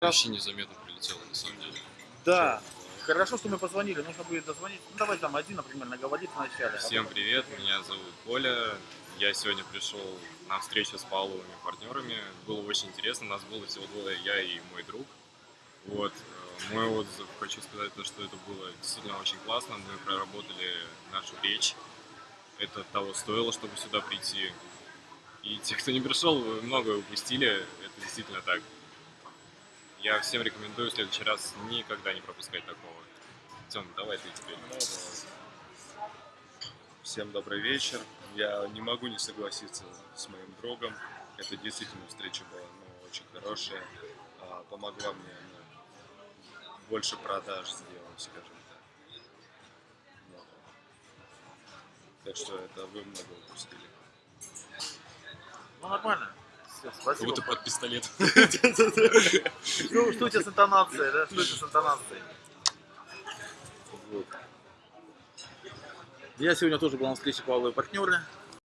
Вообще незаметно прилетело, на самом деле. Да. Хорошо, что мы позвонили, нужно будет дозвонить. Ну, давай там один, например, наговорит вначале. а Всем привет, меня зовут Коля. Я сегодня пришел на встречу с паловыми партнерами. Было очень интересно, нас было всего двое, я и мой друг. Вот. э, Мой отзыв, хочу сказать, то, что это было действительно очень классно. Мы проработали нашу речь. Это того стоило, чтобы сюда прийти. И те, кто не пришел, многое упустили. Это действительно так. Я всем рекомендую в следующий раз никогда не пропускать такого. Тем, давай ты теперь. Ну, Всем добрый вечер. Я не могу не согласиться с моим другом. Это действительно встреча была ну, очень хорошая. А, помогла мне ну, больше продаж сделать, скажем так. Вот. Так что это вы много упустили. Ну, нормально. Как спасибо. будто под пистолет. Ну, что у тебя с интонацией, да? Что у тебя с интонацией? Вот. Я сегодня тоже был на встрече Павла и партнеры.